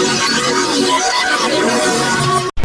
Thank you.